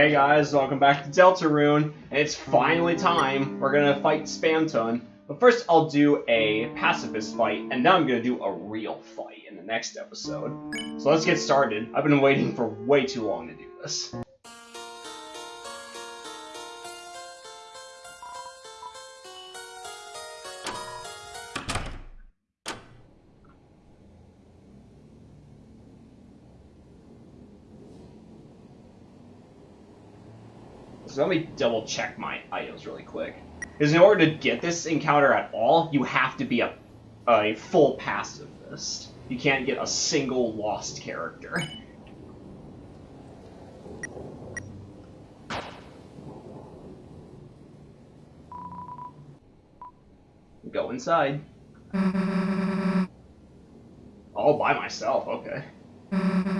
Hey guys, welcome back to Deltarune, and it's finally time. We're gonna fight Spamton. But first I'll do a pacifist fight, and then I'm gonna do a real fight in the next episode. So let's get started. I've been waiting for way too long to do this. Let me double check my items really quick. Because in order to get this encounter at all, you have to be a, a full pacifist. You can't get a single lost character. Go inside. All by myself, okay. Okay.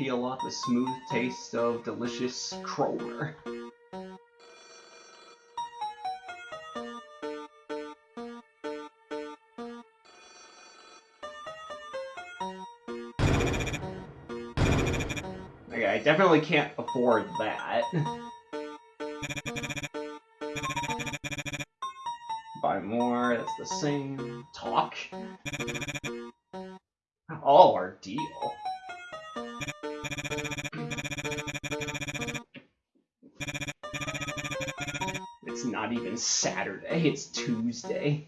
Peel lot, the smooth taste of delicious Kromer. Okay, I definitely can't afford that. Buy more, that's the same. It's not even Saturday, it's Tuesday.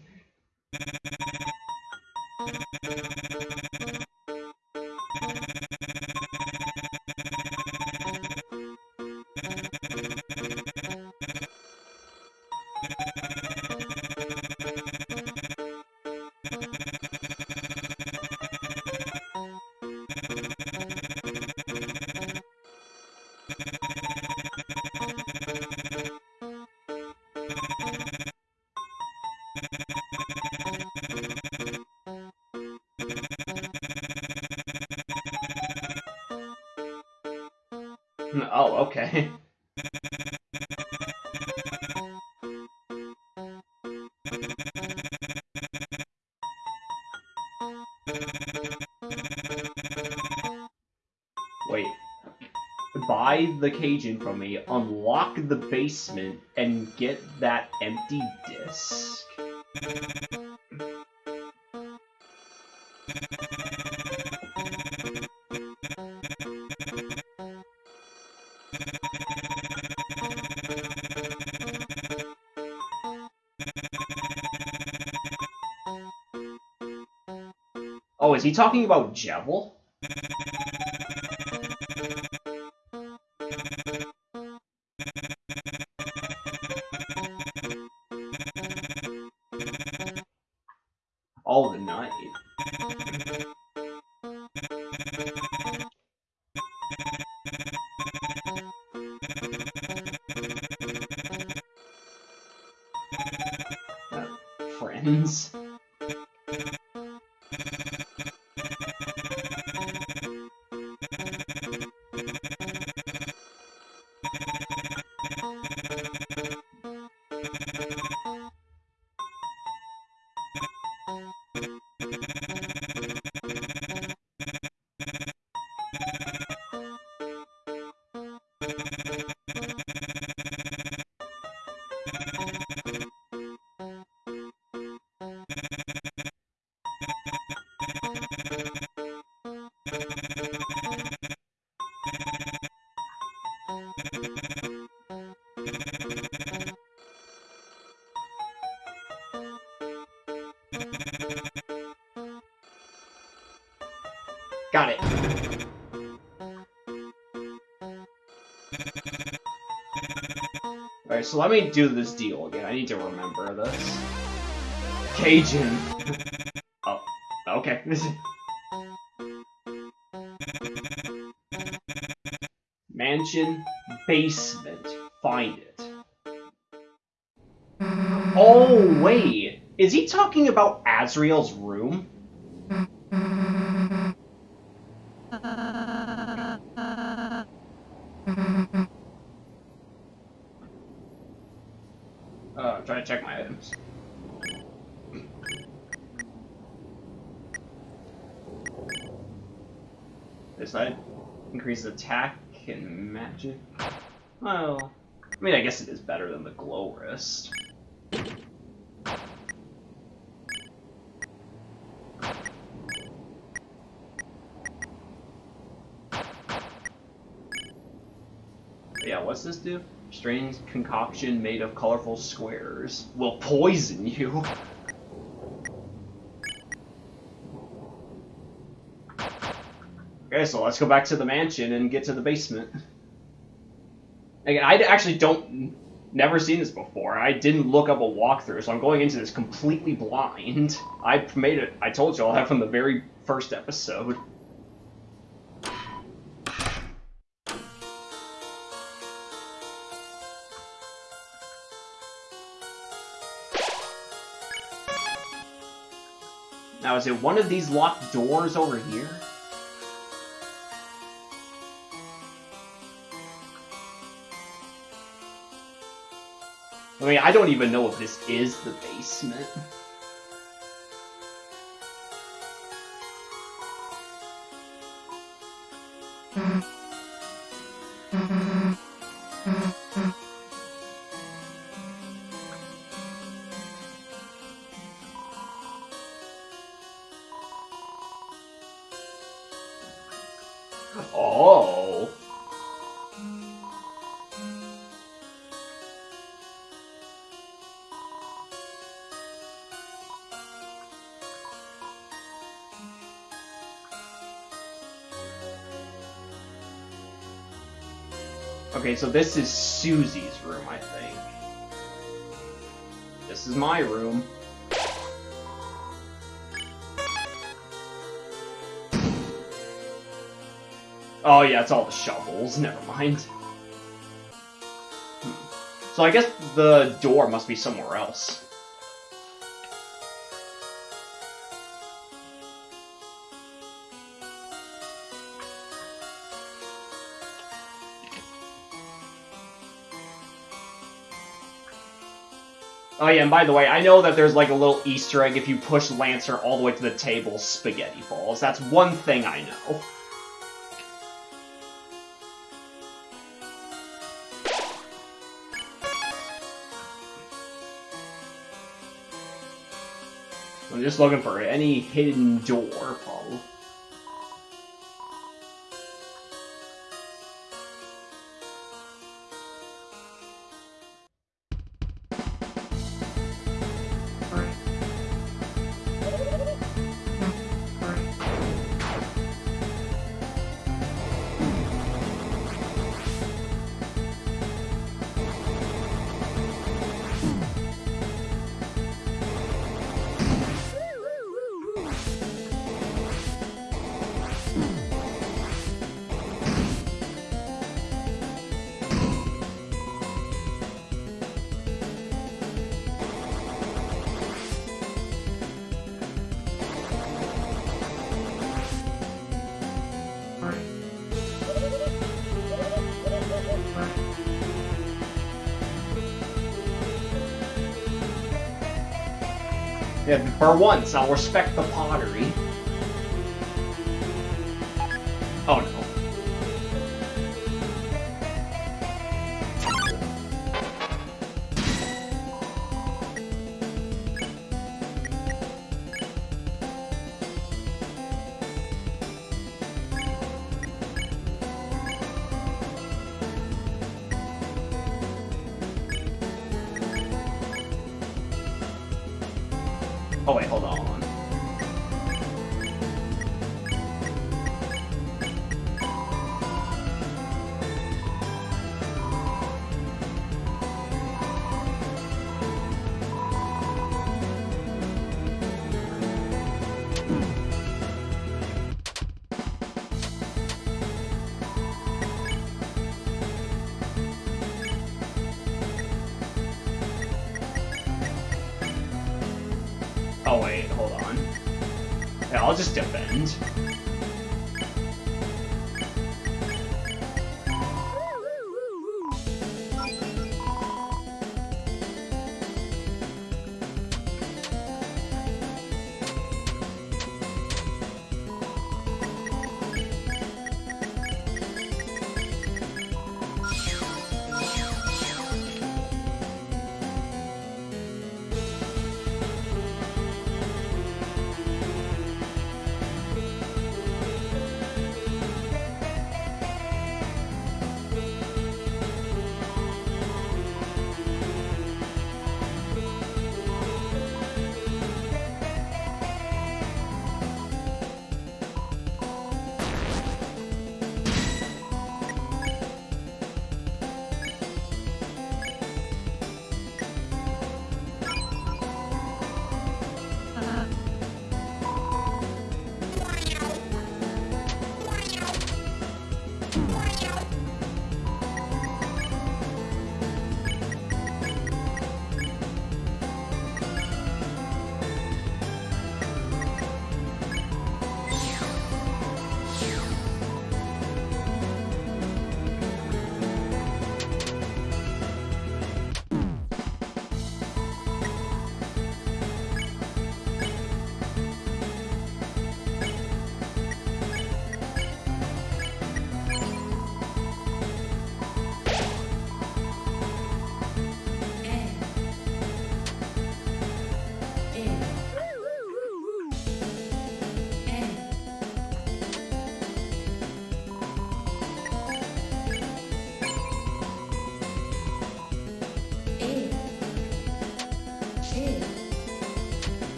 The Keygen from me, unlock the basement, and get that empty disc. Oh, is he talking about Jevil? So let me do this deal again. I need to remember this. Keygen. oh, okay. Mansion, basement, find it. Oh, wait. Is he talking about Asriel's I'm trying to check my items. This side increases attack and magic. Well, I mean, I guess it is better than the glow wrist. Yeah, what's this do? Strange concoction made of colorful squares will poison you. Okay, so let's go back to the mansion and get to the basement. Again, I actually don't, never seen this before. I didn't look up a walkthrough, so I'm going into this completely blind. I made it, I told you all that from the very first episode. Now, is it one of these locked doors over here? I mean, I don't even know if this is the basement. Okay, so this is Susie's room, I think. This is my room. Oh yeah, it's all the shovels. Never mind. Hmm. So I guess the door must be somewhere else. Oh yeah, and by the way, I know that there's like a little Easter egg if you push Lancer all the way to the table, spaghetti falls. That's one thing I know. I'm just looking for any hidden door, for once, I'll respect the pottery. Oh wait, hold on.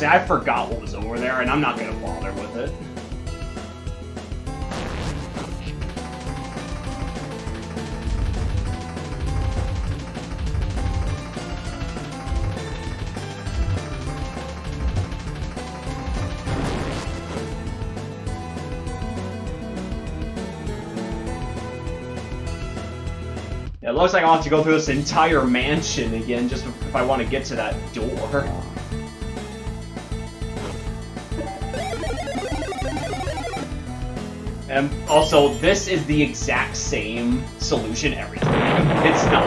Honestly, I forgot what was over there, and I'm not gonna bother with it. It looks like I'll have to go through this entire mansion again just if I want to get to that door. And also, this is the exact same solution every time. It's not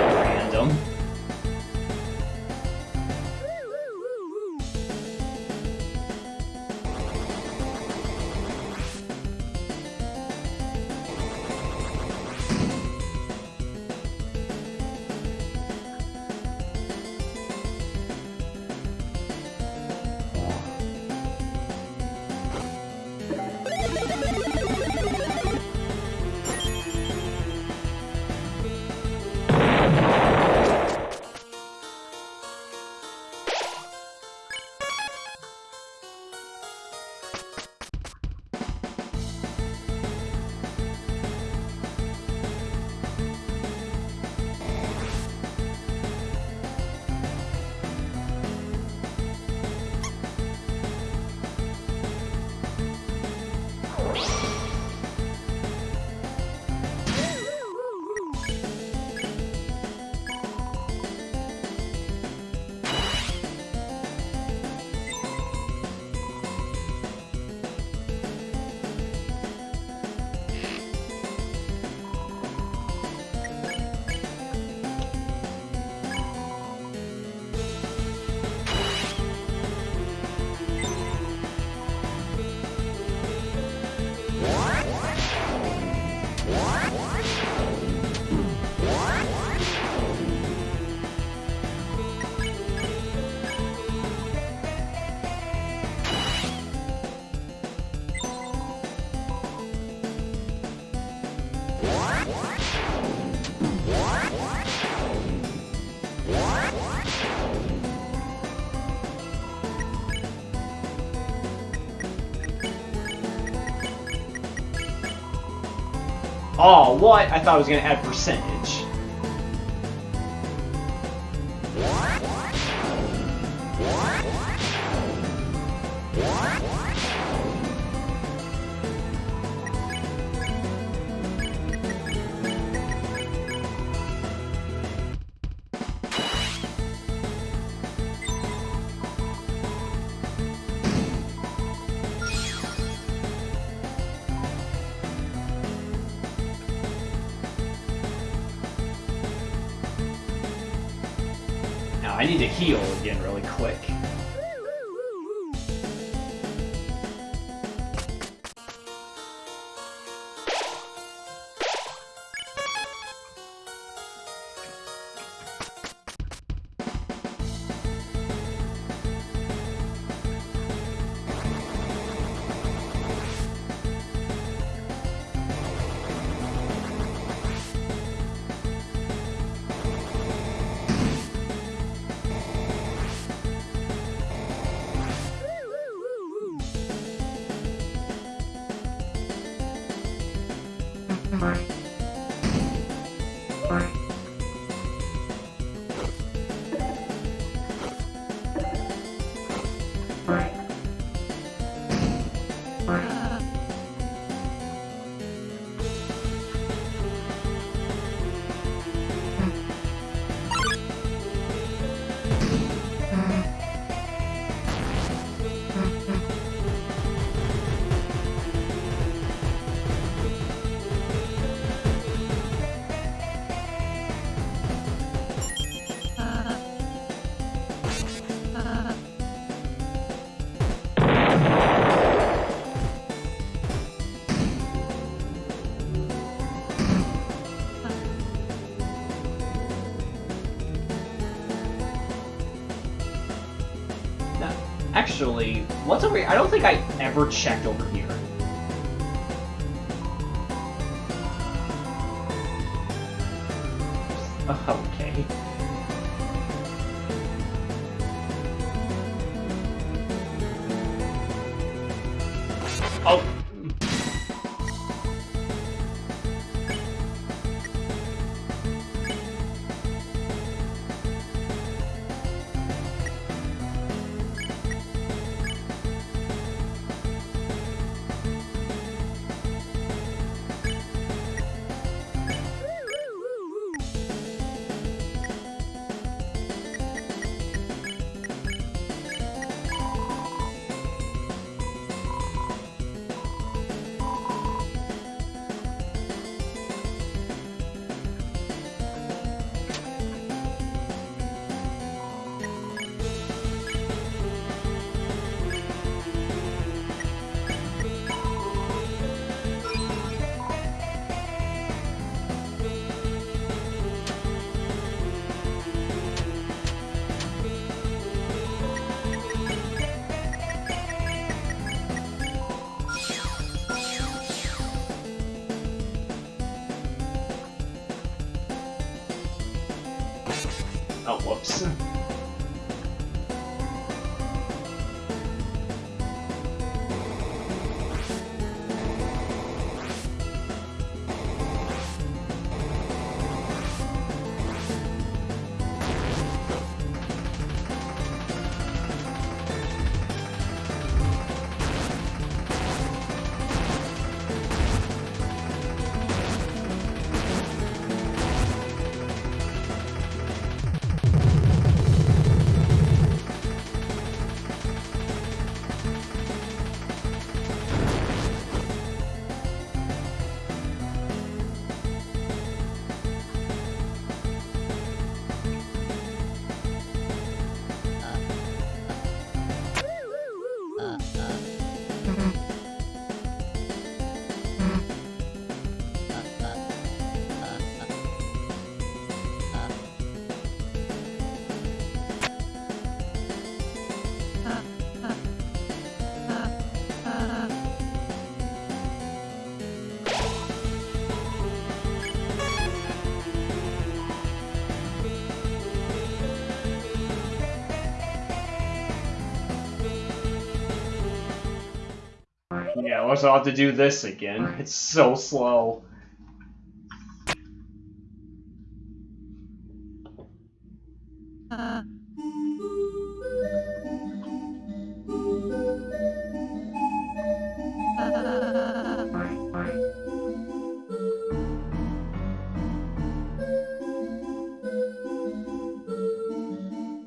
Oh, what? I thought I was gonna add percentage. What's over here? I don't think I ever checked over here. Whoops. Yeah, once I'll have to do this again. It's so slow.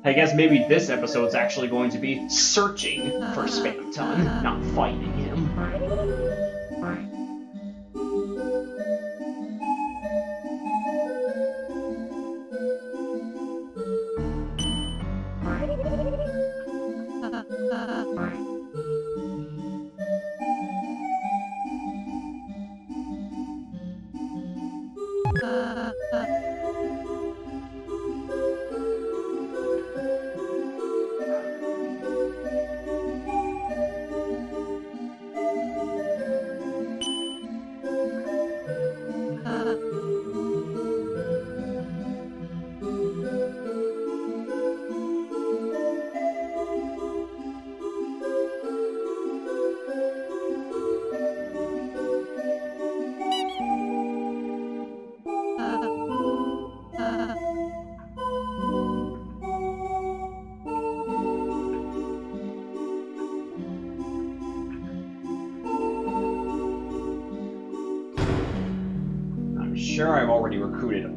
I guess maybe this episode is actually going to be searching for Spamton, not fighting. it. Recruited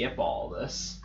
skip all this.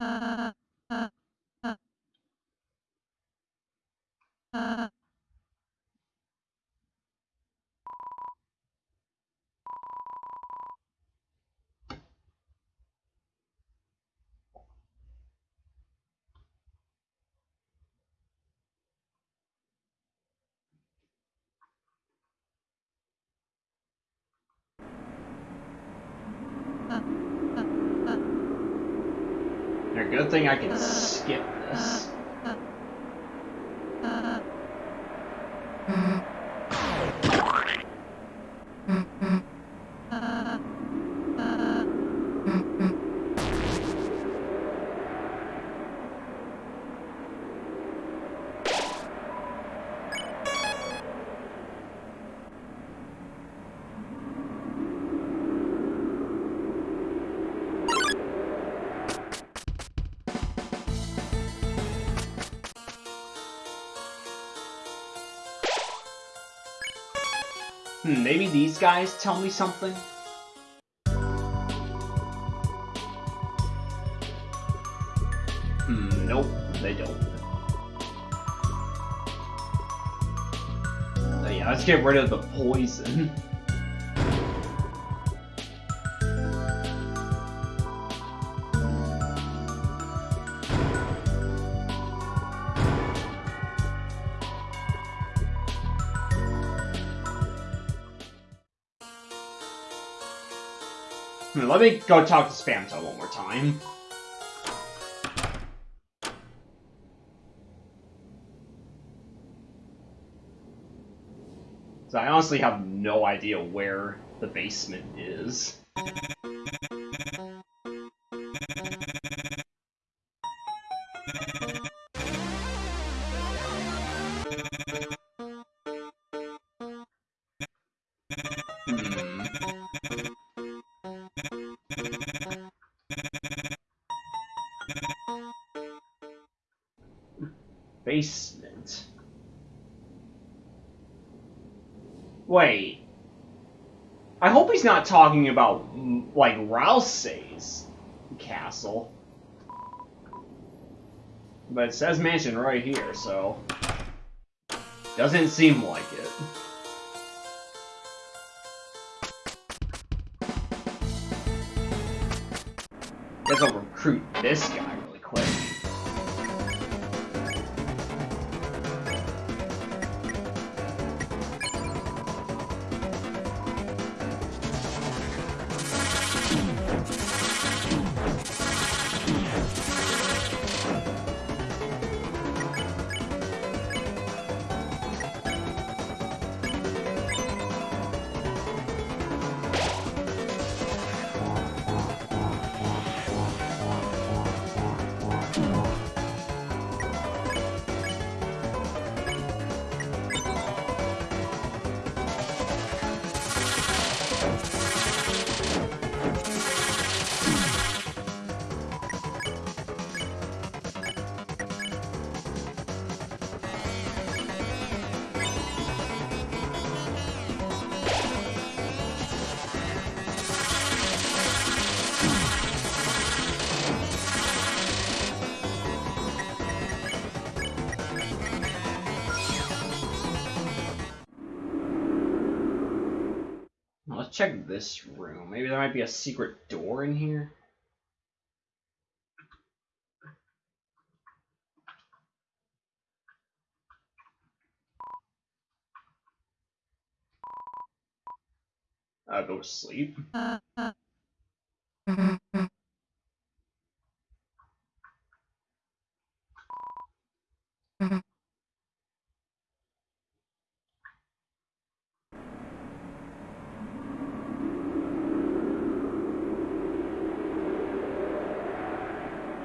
A good thing I can skip this. These guys tell me something? Hmm, nope, they don't. Yeah, let's get rid of the poison. Let me go talk to Spamton one more time. So I honestly have no idea where the basement is. Talking about, like, Rousey's castle. But it says mansion right here, so... Doesn't seem like it. Guess I'll recruit this guy this room. Maybe there might be a secret door in here. I'll go to sleep. Uh, uh.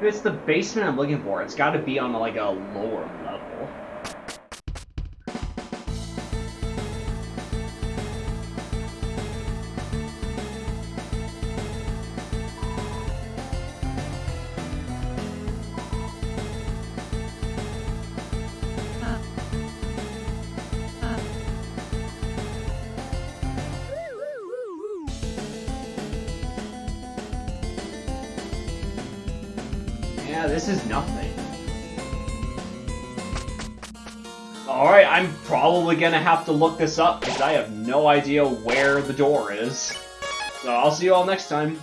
If it's the basement I'm looking for, it's got to be on like a lower this is nothing. Alright, I'm probably gonna have to look this up because I have no idea where the door is. So I'll see you all next time.